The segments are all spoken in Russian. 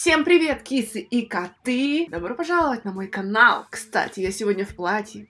Всем привет, кисы и коты! Добро пожаловать на мой канал! Кстати, я сегодня в платье.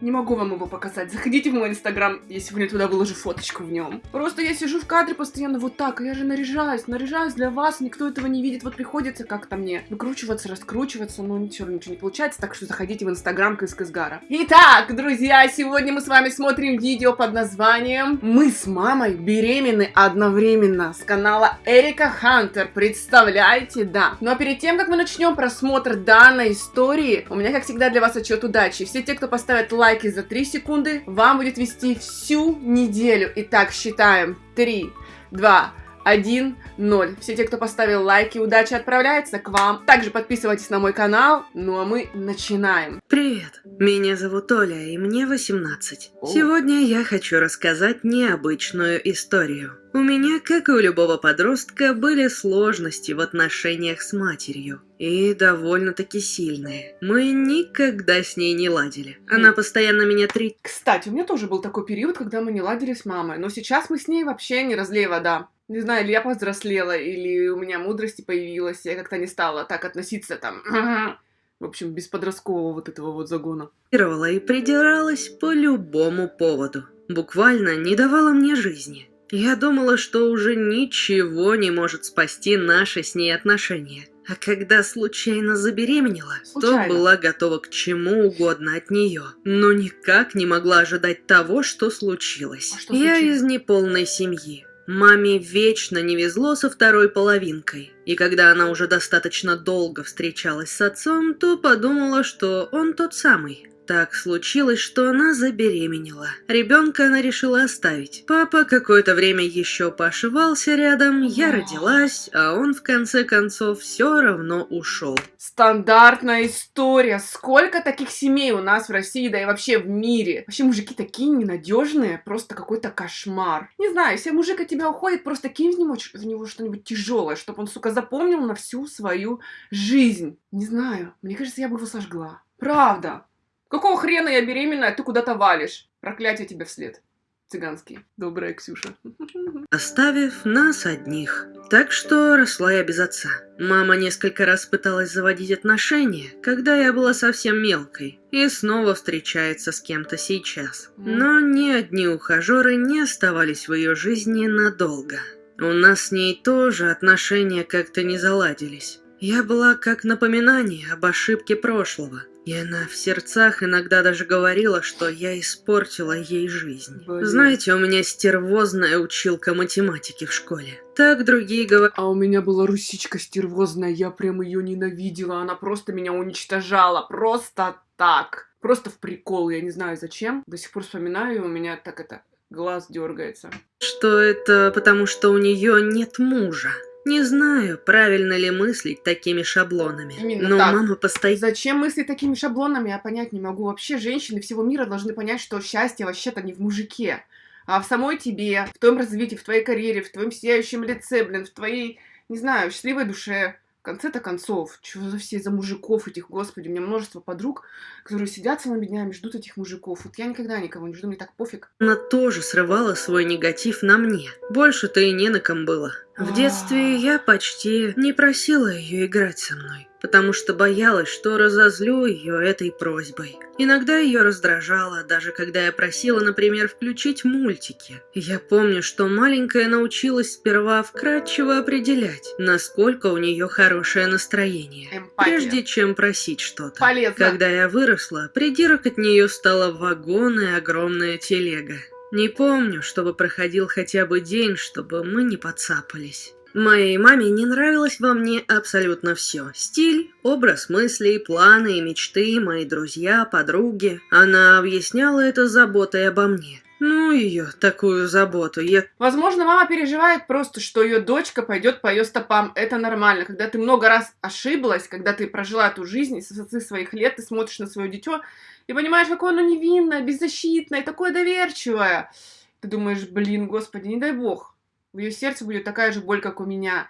Не могу вам его показать. Заходите в мой инстаграм, я сегодня туда выложу фоточку в нем. Просто я сижу в кадре постоянно вот так, а я же наряжаюсь, наряжаюсь для вас, никто этого не видит. Вот приходится как-то мне выкручиваться, раскручиваться, но ничего, ничего не получается, так что заходите в инстаграм Кыскызгара. Итак, друзья, сегодня мы с вами смотрим видео под названием «Мы с мамой беременны одновременно» с канала Эрика Хантер. Представляете? Да. Ну а перед тем, как мы начнем просмотр данной истории, у меня, как всегда, для вас отчет удачи. Все те, кто поставят лайк лайки за 3 секунды вам будет вести всю неделю. Итак, считаем. 3, 2, 1, 0. Все те, кто поставил лайки, удачи отправляется к вам. Также подписывайтесь на мой канал. Ну а мы начинаем. Привет, меня зовут Оля, и мне 18. О. Сегодня я хочу рассказать необычную историю. У меня, как и у любого подростка, были сложности в отношениях с матерью. И довольно-таки сильные. Мы никогда с ней не ладили. Она постоянно меня три... Кстати, у меня тоже был такой период, когда мы не ладили с мамой. Но сейчас мы с ней вообще не разлей вода. Не знаю, или я повзрослела, или у меня мудрости появилась, я как-то не стала так относиться там... В общем, без подросткового вот этого вот загона. и придиралась по любому поводу. Буквально не давала мне жизни. Я думала, что уже ничего не может спасти наши с ней отношения. А когда случайно забеременела, Случайно. то была готова к чему угодно от нее. Но никак не могла ожидать того, что случилось. А что Я случилось? из неполной семьи. Маме вечно не везло со второй половинкой. И когда она уже достаточно долго встречалась с отцом, то подумала, что он тот самый. Так случилось, что она забеременела. Ребенка она решила оставить. Папа какое-то время еще пошивался рядом, я родилась, а он в конце концов все равно ушел. Стандартная история. Сколько таких семей у нас в России, да и вообще в мире. Вообще мужики такие ненадежные, просто какой-то кошмар. Не знаю, если мужик от тебя уходит, просто кинь в него, в него что-нибудь тяжелое, чтобы он, сука, запомнил на всю свою жизнь. Не знаю, мне кажется, я бы его сожгла. Правда. Какого хрена я беременна, а ты куда-то валишь? Проклятие тебе вслед. Цыганский. Добрая Ксюша. оставив нас одних. Так что росла я без отца. Мама несколько раз пыталась заводить отношения, когда я была совсем мелкой, и снова встречается с кем-то сейчас. Но ни одни ухажеры не оставались в ее жизни надолго. У нас с ней тоже отношения как-то не заладились. Я была как напоминание об ошибке прошлого. И она в сердцах иногда даже говорила, что я испортила ей жизнь. Блин. Знаете, у меня стервозная училка математики в школе. Так другие говорят. А у меня была русичка стервозная, я прям ее ненавидела, она просто меня уничтожала, просто так. Просто в прикол, я не знаю зачем. До сих пор вспоминаю, и у меня так это, глаз дергается. что это потому, что у нее нет мужа. Не знаю, правильно ли мыслить такими шаблонами. Именно но так. мама постоянно... Зачем мысли такими шаблонами, я понять не могу. Вообще, женщины всего мира должны понять, что счастье вообще-то не в мужике, а в самой тебе, в твоем развитии, в твоей карьере, в твоем сияющем лице, блин, в твоей, не знаю, счастливой душе. В конце-то концов, чего за все за мужиков этих, господи, у меня множество подруг, которые сидят целыми днями, ждут этих мужиков. Вот я никогда никого не жду, мне так пофиг. Она тоже срывала свой негатив на мне. Больше-то и не на ком было. В А. детстве я почти не просила ее играть со мной, потому что боялась, что разозлю ее этой просьбой. Иногда ее раздражало, даже когда я просила, например, включить мультики. Я помню, что маленькая научилась сперва вкратчиво определять, насколько у нее хорошее настроение, Эмпатия. прежде чем просить что-то. Полезно. Когда я выросла, придирок от нее стало вагон и огромная телега. Не помню, чтобы проходил хотя бы день, чтобы мы не подцапались. Моей маме не нравилось во мне абсолютно все. Стиль, образ мыслей, планы и мечты, мои друзья, подруги. Она объясняла это заботой обо мне. Ну ее, такую заботу, я Возможно, мама переживает просто, что ее дочка пойдет по ее стопам. Это нормально. Когда ты много раз ошиблась, когда ты прожила эту жизнь, и с своих лет ты смотришь на свое дитё и понимаешь, какое оно невинное, беззащитное, такое доверчивое. Ты думаешь, блин, господи, не дай бог. В ее сердце будет такая же боль, как у меня.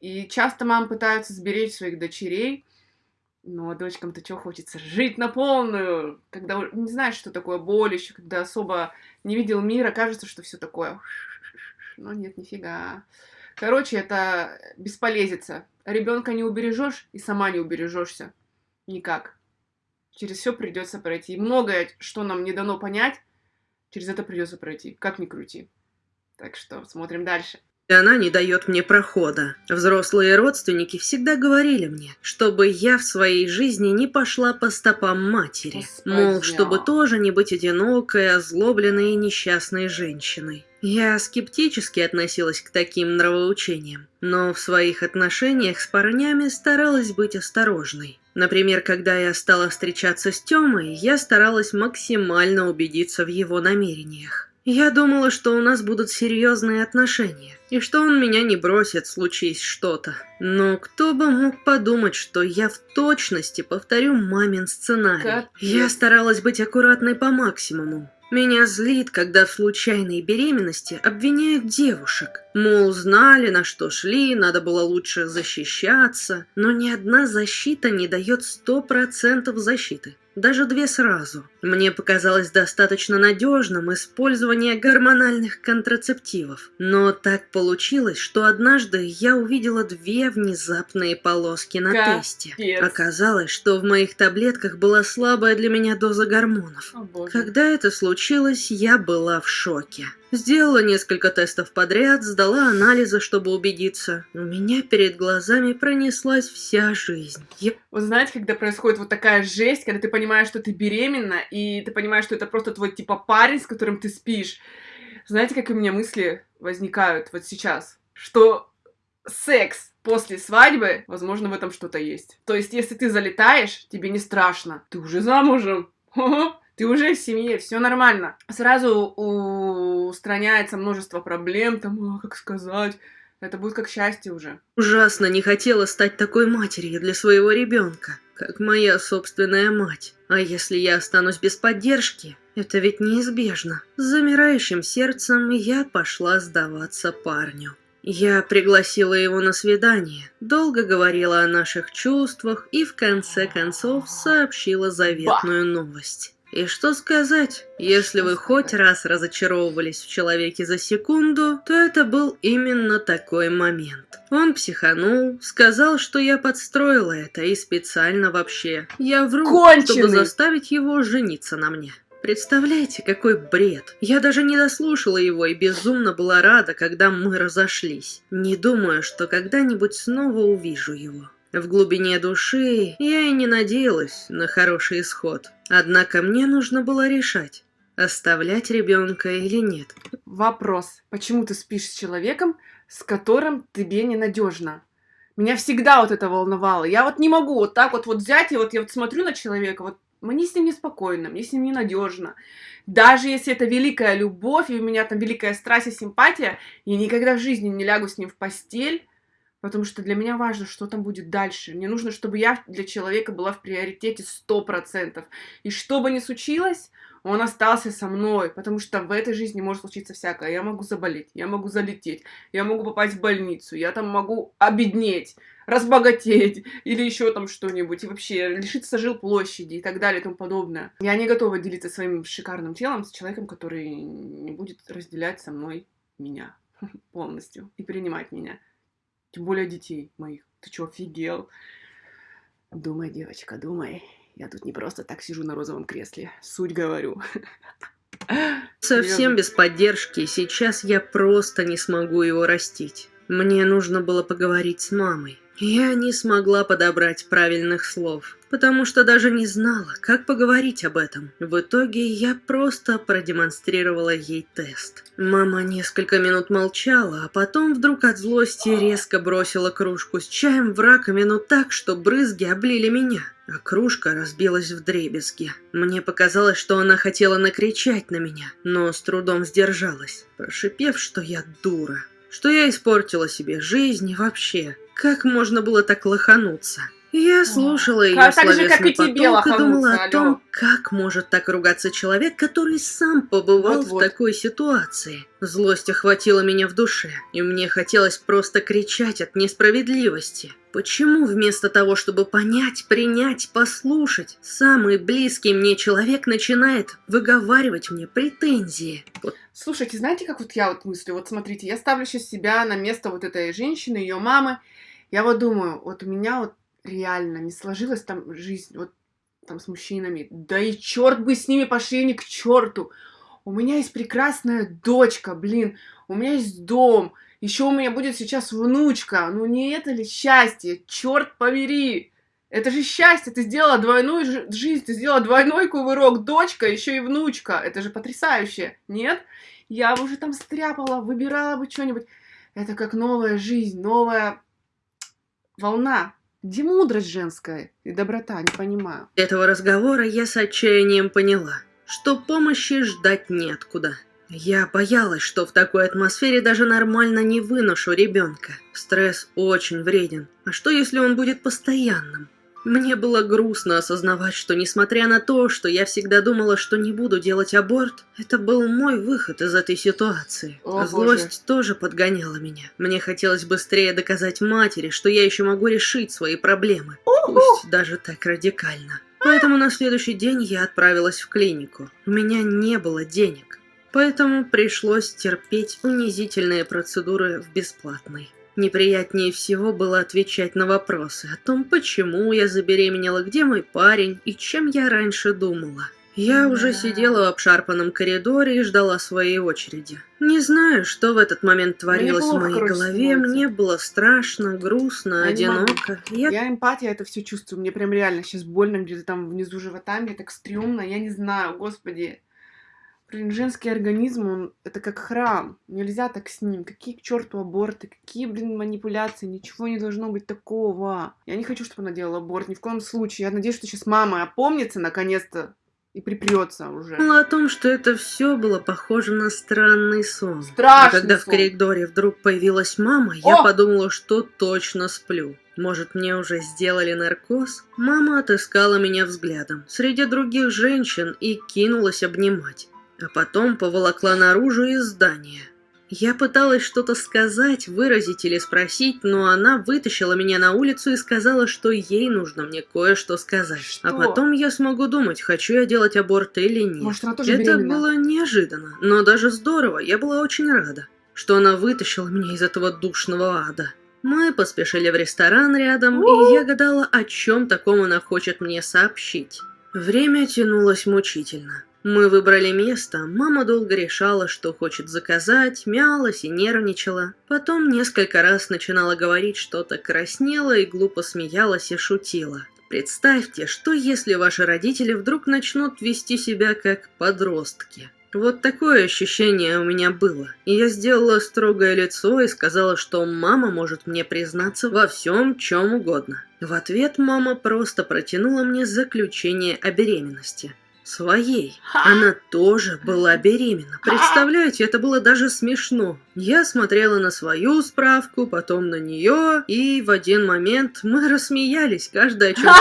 И часто мамы пытаются сберечь своих дочерей, но дочкам-то что хочется? Жить на полную, когда не знаешь, что такое боль еще, когда особо не видел мира, кажется, что все такое. Но нет, нифига. Короче, это бесполезица. Ребенка не убережешь и сама не убережешься. Никак. Через все придется пройти. И многое, что нам не дано понять, через это придется пройти. Как ни крути. Так что смотрим дальше. И она не дает мне прохода. Взрослые родственники всегда говорили мне, чтобы я в своей жизни не пошла по стопам матери. Господи. Мол, чтобы тоже не быть одинокой, озлобленной и несчастной женщиной. Я скептически относилась к таким нравоучениям, но в своих отношениях с парнями старалась быть осторожной. Например, когда я стала встречаться с Тёмой, я старалась максимально убедиться в его намерениях. Я думала, что у нас будут серьезные отношения, и что он меня не бросит, случись что-то. Но кто бы мог подумать, что я в точности повторю мамин сценарий. Капец. Я старалась быть аккуратной по максимуму. Меня злит, когда в случайной беременности обвиняют девушек. Мол, знали, на что шли, надо было лучше защищаться. Но ни одна защита не дает сто процентов защиты. Даже две сразу. Мне показалось достаточно надежным использование гормональных контрацептивов. Но так получилось, что однажды я увидела две внезапные полоски на Капец. тесте. Оказалось, что в моих таблетках была слабая для меня доза гормонов. О. Когда это случилось, я была в шоке. Сделала несколько тестов подряд, сдала анализы, чтобы убедиться. У меня перед глазами пронеслась вся жизнь. Я Вот знаете, когда происходит вот такая жесть, когда ты понимаешь, что ты беременна, и ты понимаешь, что это просто твой типа парень, с которым ты спишь. Знаете, как у меня мысли возникают вот сейчас? Что секс после свадьбы, возможно, в этом что-то есть. То есть, если ты залетаешь, тебе не страшно. Ты уже замужем. Ты уже в семье, все нормально. Сразу устраняется множество проблем, там, а, как сказать. Это будет как счастье уже. ужасно не хотела стать такой матерью для своего ребенка, как моя собственная мать. А если я останусь без поддержки, это ведь неизбежно. С замирающим сердцем я пошла сдаваться парню. Я пригласила его на свидание, долго говорила о наших чувствах и в конце концов сообщила заветную новость. И что сказать, если вы хоть раз разочаровывались в человеке за секунду, то это был именно такой момент. Он психанул, сказал, что я подстроила это и специально вообще. Я вру, Конченый! чтобы заставить его жениться на мне. Представляете, какой бред. Я даже не дослушала его и безумно была рада, когда мы разошлись. Не думаю, что когда-нибудь снова увижу его. В глубине души я и не надеялась на хороший исход. Однако мне нужно было решать, оставлять ребенка или нет. Вопрос. Почему ты спишь с человеком, с которым тебе ненадежно? Меня всегда вот это волновало. Я вот не могу вот так вот, вот взять и вот я вот смотрю на человека, вот мне с ним неспокойно, мне с ним ненадежно. Даже если это великая любовь, и у меня там великая страсть и симпатия, я никогда в жизни не лягу с ним в постель, потому что для меня важно, что там будет дальше. Мне нужно, чтобы я для человека была в приоритете 100%. И что бы ни случилось, он остался со мной, потому что в этой жизни может случиться всякое. Я могу заболеть, я могу залететь, я могу попасть в больницу, я там могу обеднеть, разбогатеть или еще там что-нибудь, и вообще лишиться жилплощади и так далее и тому подобное. Я не готова делиться своим шикарным телом с человеком, который не будет разделять со мной меня полностью и принимать меня. Тем более детей моих. Ты чё, офигел? Думай, девочка, думай. Я тут не просто так сижу на розовом кресле. Суть говорю. Совсем без поддержки, сейчас я просто не смогу его растить. Мне нужно было поговорить с мамой. Я не смогла подобрать правильных слов, потому что даже не знала, как поговорить об этом. В итоге я просто продемонстрировала ей тест. Мама несколько минут молчала, а потом вдруг от злости резко бросила кружку с чаем в раковину так, что брызги облили меня, а кружка разбилась в дребезги. Мне показалось, что она хотела накричать на меня, но с трудом сдержалась, прошипев, что я дура что я испортила себе жизнь и вообще. Как можно было так лохануться? Я слушала ее так же, как словесный и тебе, поток и думала о том, алло. как может так ругаться человек, который сам побывал Вот-вот. в такой ситуации. Злость охватила меня в душе, и мне хотелось просто кричать от несправедливости. Почему вместо того, чтобы понять, принять, послушать, самый близкий мне человек начинает выговаривать мне претензии? Вот Слушайте, знаете, как вот я вот мыслю? Вот смотрите, я ставлю сейчас себя на место вот этой женщины, ее мамы. Я вот думаю, вот у меня вот реально не сложилась там жизнь вот там с мужчинами. Да и черт бы с ними пошли они к черту. У меня есть прекрасная дочка, блин. У меня есть дом. Еще у меня будет сейчас внучка. Ну не это ли счастье? Черт побери! Это же счастье, ты сделала двойную жи- жизнь, ты сделала двойной кувырок, дочка, еще и внучка. Это же потрясающе, нет? Я бы уже там стряпала, выбирала бы что-нибудь. Это как новая жизнь, новая волна. Где мудрость женская и доброта, не понимаю. этого разговора я с отчаянием поняла, что помощи ждать неоткуда. Я боялась, что в такой атмосфере даже нормально не выношу ребенка. Стресс очень вреден. А что если он будет постоянным? Мне было грустно осознавать, что несмотря на то, что я всегда думала, что не буду делать аборт, это был мой выход из этой ситуации. О, Злость тоже подгоняла меня. Мне хотелось быстрее доказать матери, что я еще могу решить свои проблемы. Пусть даже так радикально. Поэтому на следующий день я отправилась в клинику. У меня не было денег. Поэтому пришлось терпеть унизительные процедуры в бесплатной. Неприятнее всего было отвечать на вопросы о том, почему я забеременела, где мой парень и чем я раньше думала. Я уже сидела в обшарпанном коридоре и ждала своей очереди. Не знаю, что в этот момент творилось в моей голове. становится. Мне было страшно, грустно, Я одиноко. Я Я эмпатия это все чувствую. Мне прям реально сейчас больно где-то там внизу живота, мне так стрёмно, я не знаю, господи. Блин, женский организм, он это как храм. Нельзя так с ним. Какие к черту аборты, какие, блин, манипуляции, ничего не должно быть такого. Я не хочу, чтобы она делала аборт, ни в коем случае. Я надеюсь, что сейчас мама опомнится наконец-то и припрется уже. думала о том, что это все было похоже на странный сон. Страшный А когда в сон. коридоре вдруг появилась мама, я О! подумала, что точно сплю. Может, мне уже сделали наркоз? Мама отыскала меня взглядом среди других женщин и кинулась обнимать. А потом поволокла наружу из здания. Я пыталась что-то сказать, выразить или спросить, но она вытащила меня на улицу и сказала, что ей нужно мне кое-что сказать. А Что? потом я смогу думать, хочу я делать аборт или нет. Может, она тоже Это беременна? было неожиданно, но даже здорово. Я была очень рада, что она вытащила меня из этого душного ада. Мы поспешили в ресторан рядом, и я гадала, о чем таком она хочет мне сообщить. Время тянулось мучительно. Мы выбрали место, мама долго решала, что хочет заказать, мялась и нервничала. Потом несколько раз начинала говорить что-то, краснела и глупо смеялась и шутила. Представьте, что если ваши родители вдруг начнут вести себя как подростки. Вот такое ощущение у меня было. И я сделала строгое лицо и сказала, что мама может мне признаться во всем, чем угодно. В ответ мама просто протянула мне заключение о беременности. Своей. Она тоже была беременна. Представляете, это было даже смешно. Я смотрела на свою справку, потом на нее, и в один момент мы рассмеялись, каждая о чем-то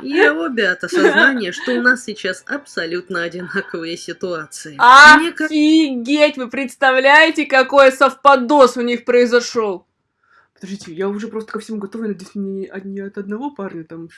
своем. И обе от осознания, что у нас сейчас абсолютно одинаковые ситуации. Офигеть! Вы представляете, какой совпадос у них произошел? Подождите, я уже просто ко всему готова, надеюсь, не от одного парня там.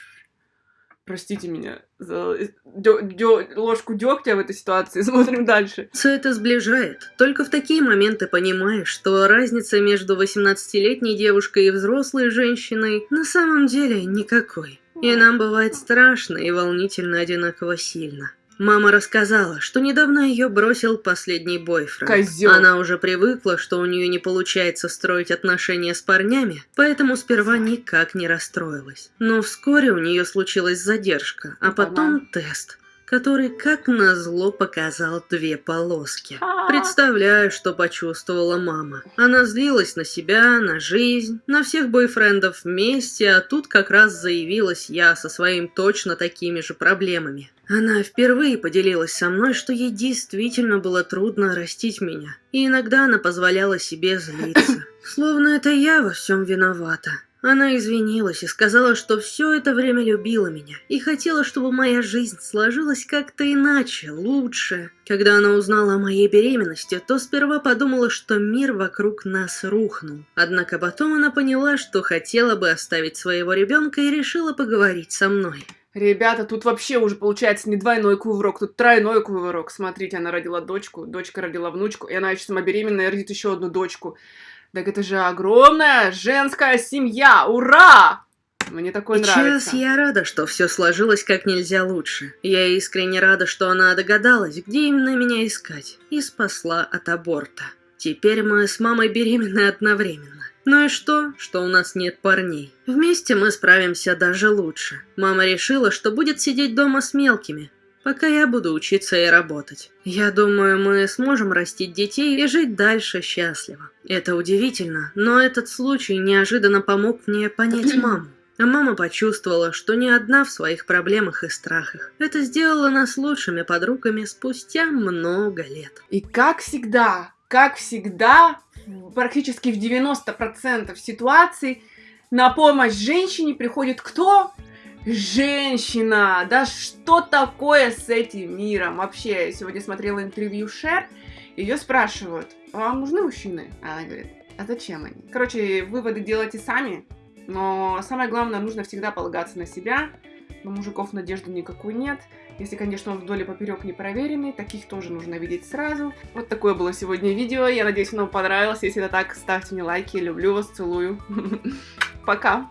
Простите меня за э, дё- дё- ложку дегтя в этой ситуации. Смотрим дальше. Все это сближает. Только в такие моменты понимаешь, что разница между 18-летней девушкой и взрослой женщиной на самом деле никакой. И нам бывает страшно и волнительно одинаково сильно. Мама рассказала, что недавно ее бросил последний бойфренд. Козёл. Она уже привыкла, что у нее не получается строить отношения с парнями, поэтому сперва никак не расстроилась. Но вскоре у нее случилась задержка, а Опа-на. потом тест, который, как назло, показал две полоски. А. Представляю, что почувствовала мама. Она злилась на себя, на жизнь, на всех бойфрендов вместе, а тут как раз заявилась я со своим точно такими же проблемами. Она впервые поделилась со мной, что ей действительно было трудно растить меня, и иногда она позволяла себе злиться. Словно это я во всем виновата. Она извинилась и сказала, что все это время любила меня и хотела, чтобы моя жизнь сложилась как-то иначе, лучше. Когда она узнала о моей беременности, то сперва подумала, что мир вокруг нас рухнул. Однако потом она поняла, что хотела бы оставить своего ребенка и решила поговорить со мной. Ребята, тут вообще уже получается не двойной кувырок, тут тройной кувырок. Смотрите, она родила дочку, дочка родила внучку, и она еще сама беременная родит еще одну дочку. Так это же огромная женская семья! Ура! Мне такое Сейчас нравится. я рада, что все сложилось как нельзя лучше. Я искренне рада, что она догадалась, где именно меня искать, и спасла от аборта. Теперь мы с мамой беременны одновременно. Ну и что, что у нас нет парней? Вместе мы справимся даже лучше. Мама решила, что будет сидеть дома с мелкими, пока я буду учиться и работать. Я думаю, мы сможем растить детей и жить дальше счастливо. Это удивительно, но этот случай неожиданно помог мне понять маму. А мама почувствовала, что не одна в своих проблемах и страхах. Это сделало нас лучшими подругами спустя много лет. И как всегда, как всегда, практически в 90% ситуаций на помощь женщине приходит кто? Женщина! Да что такое с этим миром? Вообще, сегодня смотрела интервью Шер, ее спрашивают, а вам нужны мужчины? А она говорит, а зачем они? Короче, выводы делайте сами, но самое главное, нужно всегда полагаться на себя, на мужиков надежды никакой нет. Если, конечно, он вдоль и поперек не проверенный, таких тоже нужно видеть сразу. Вот такое было сегодня видео. Я надеюсь, оно понравилось. Если это так, ставьте мне лайки. Люблю вас, целую. Пока.